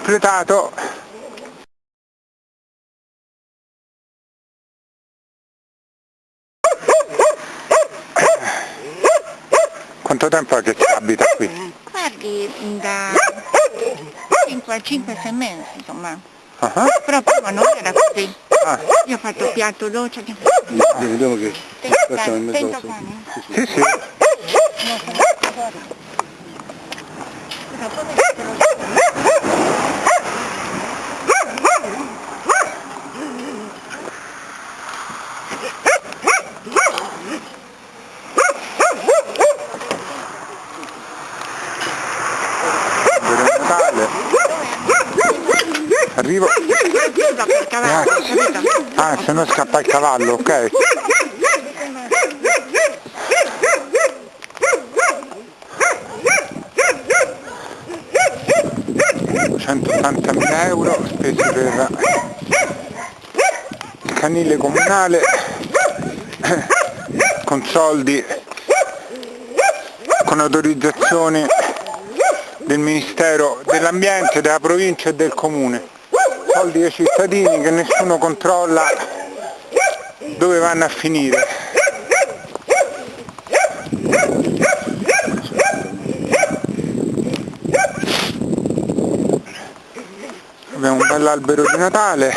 completato quanto tempo è che si abita qui? guardi da 5 a 5 6 mesi insomma Uh -huh. però prima non era così ah. io ho fatto piatto dolce che... Vediamo che Tento, tento cane? sì sì No, sono fuori. Però poi te lo dico. per Natale arrivo Chiusa per cavallo, capito? ah se no scappa il cavallo ok. ...180.000 euro spesi per il canile comunale con soldi con autorizzazioni del Ministero dell'Ambiente, della provincia e del comune soldi dei cittadini che nessuno controlla dove vanno a finire. Abbiamo un bell'albero di Natale.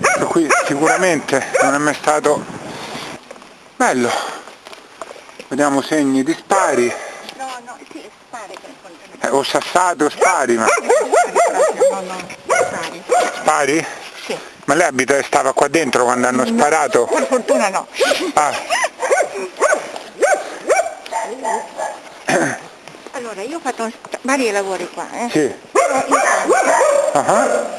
Questo qui sicuramente non è mai stato bello vediamo segni di spari No, no, sì, spari eh, o sassate o spari ma No, no, spari. spari? Sì. ma lei abita e stava qua dentro quando hanno sparato? Per fortuna no. ah Allora, io ho fatto vari lavori qua, eh. sì ah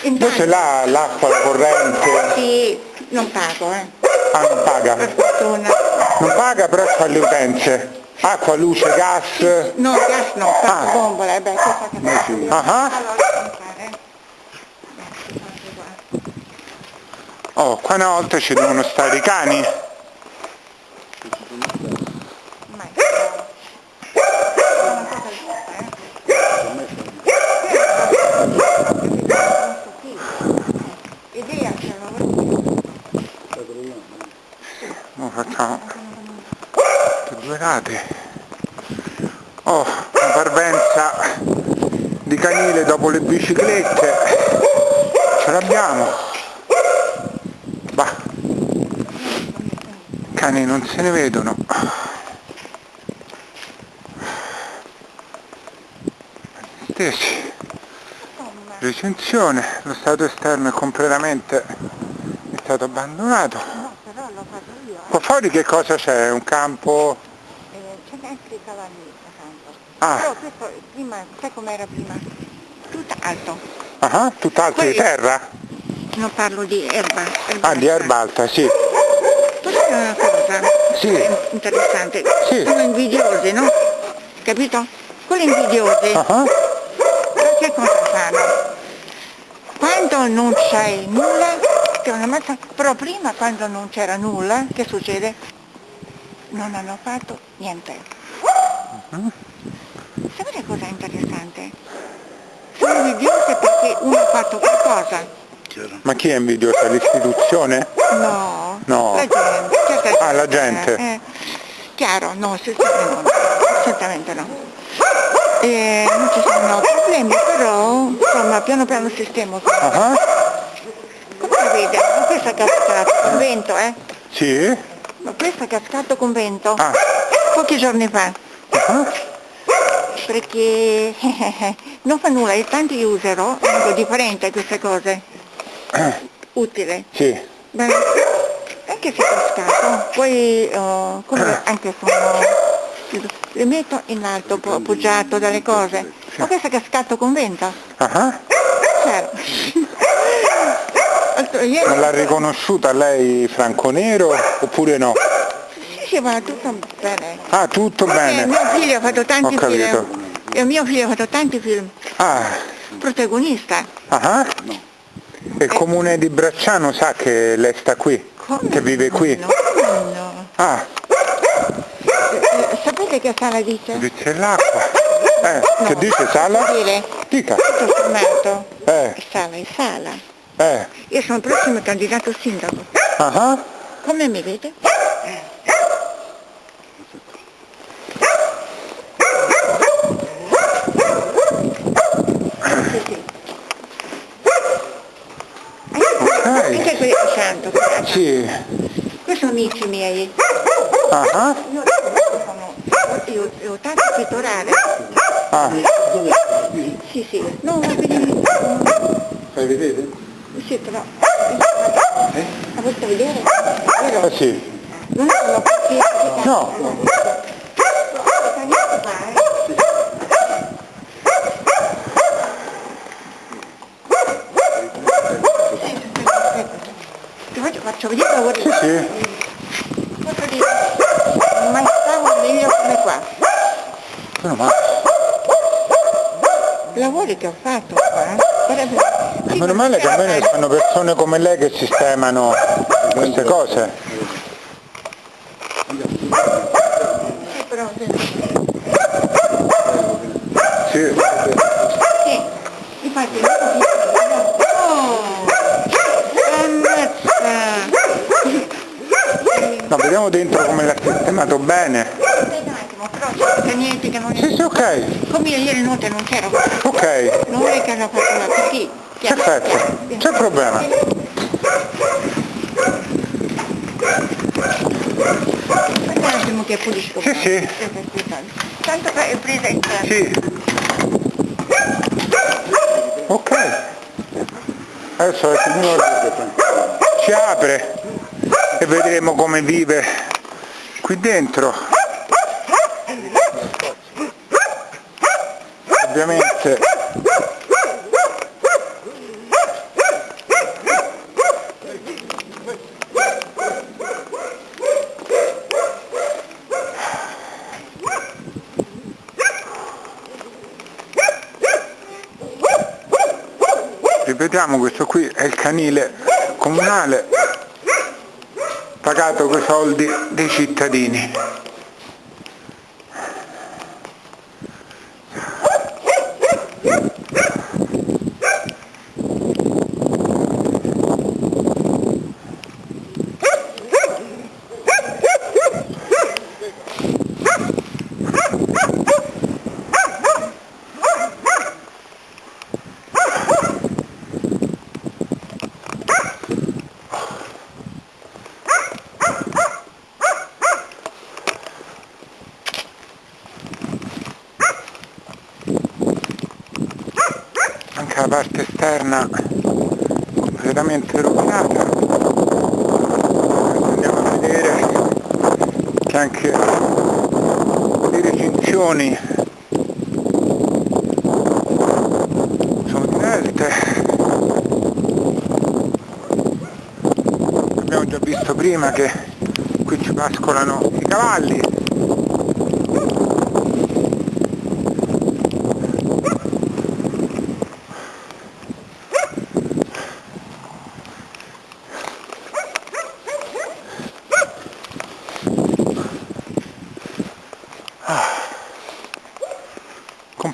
invece intanto, là l'acqua la corrente sì, non pago, eh. Ah non paga Per fortuna. non paga però fa le utenze acqua, luce, gas No, gas no, Ah. faccio bombola, eh, beh, cosa che io. Ah. Qua. oh qua una volta ci devono stare i cani Mai. È una cosa giusta, eh. Idea ce l'ho. Ora facciamo tutte due rate oh parvenza di canile dopo le biciclette. Ce l'abbiamo. Bah. Cani non se ne vedono. Stessi. Recensione. Lo stato esterno è completamente è stato abbandonato. Io, eh. qua fuori che cosa c'è? un campo Eh, c'è anche i cavalli accanto. Ah. Questo prima, sai com'era prima? Tutto alto. ah, tutt'altro di Poi- terra? Non parlo di erba. erba ah di erba alta sì Posso dire una cosa? Sì. Interessante. Sì. Sono invidiosi, no? Capito? Quelli invidiosi, ah che cosa fanno? Quando non c'è nulla, che una mazza, però prima quando non c'era nulla, che succede? Non hanno fatto niente. Sapete cosa è interessante? Sono invidiosi perché uno ha fatto qualcosa. ma chi è invidiosa? l'istituzione? No, No. la gente. certa Ah, la gente. Eh, chiaro, no, assolutamente no, assolutamente no. Eh, non ci sono problemi, però insomma piano piano sistemo. ah Come vede? Ma questo è cascato con vento, eh? sì? Ma questo è cascato con vento. ah Pochi giorni fa. ah Perché non fa nulla, io tanti userò, è differente queste cose. Utile. sì Beh, anche se è cascato, poi come anche sono, le metto in alto, po- appoggiato dalle cose. Ma questo è cascato con vento? ah Certo. Altro- ieri- non l'ha riconosciuta lei Franco Nero oppure no? Sì, sì, va tutto bene. ah tutto Perché bene mio figlio ha fatto tanti film. E mio figlio ha fatto tanti film. ah Protagonista. ah e il comune di Bracciano sa che lei sta qui? Come? che vive qui? No, no. Ah, Eh, sapete che sala dice? dice l'acqua. Eh, che No. dice sala? Dire, Dica. tutto sommato, Eh, sala è sala. eh. Io sono il prossimo candidato sindaco. Ah ah. Come mi vede? Sì, sì. Anche Santo, guarda. Sì. Questi sono amici miei. Ah ah. Io io, io ho tanto pittorale. Ah, Sì, sì. No, ma vedi, fai vedere? sì, però. La volete vedere? Vero? Eh sì. Non è una partita. No. Ti faccio, vedere i lavori. Sì, sì. Posso dire, non mai stavo meglio come qua. Meno male. Lavori che ho fatto qua, sarebbe... E meno male che almeno sono persone come lei che sistemano queste cose. Sì, però, sì. Sì. Sì, infatti io Oh, ammazza! No, vediamo dentro come l'ha sistemato bene. Aspetta un attimo, però c'è niente che non Sì, è... sì, ok. Come io ieri notte non c'ero, Ok. non è che hanno fatto la perché... Perfetto. C'è problema. Aspetta un attimo che pulisco. Sì, sì. Tanto che è presa in terra. Sì. Ok. Adesso la signora ci apre e vedremo come vive qui dentro. Ovviamente ripetiamo questo qui è il canile comunale pagato con soldi dei cittadini la parte esterna completamente rovinata. Andiamo a vedere che anche le recinzioni sono divelte abbiamo già visto prima che qui ci pascolano i cavalli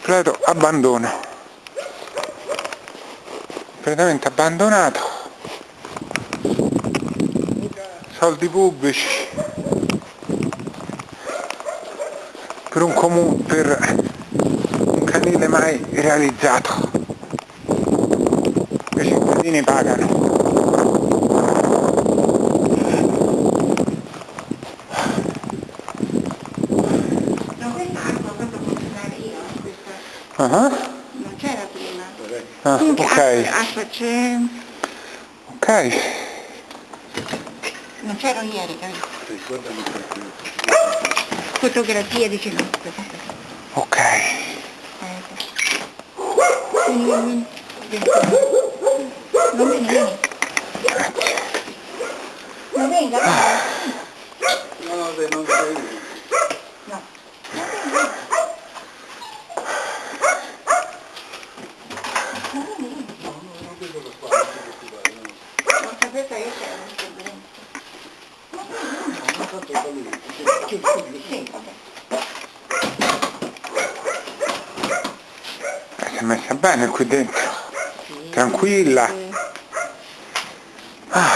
completo abbandono. Completamente abbandonato. Soldi pubblici. Per un comune per un canile mai realizzato. I cittadini pagano No, questa acqua proprio funzionare io, questa Ah, non c'era prima. ah, ok acqua, acqua c'è, ok non c'ero ieri, capito? Fotografie dice no. ok vieni, vieni. Non vieni. Non venga, venga. No. Non venga. Non vieni, vieni. Non sapete io c'era un problema. Sì, vabbè. Eh, si è messa bene qui dentro. Tranquilla. Ah,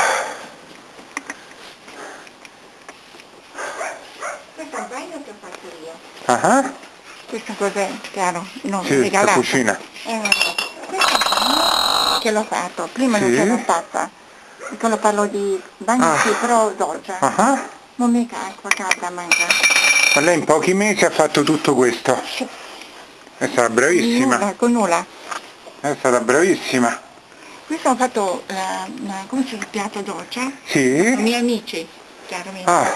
Questo è un bagno che ho fatto io. ah, ah. Questo cos'è, caro? Non Sì, la regalato. cucina. Eh, questo è che l'ho fatto, prima non Sì. ce l'ho fatta. Quando parlo di bagno Ah. sì, però dolce. Ah, ah. Non mica acqua calda manca. Ma lei in pochi mesi ha fatto tutto questo. Sì. È stata bravissima. Nulla, con nulla. È stata bravissima. Questo ho fatto, la, la- come si chiama, piatto dolce? Sì? I miei amici, chiaramente. Ah,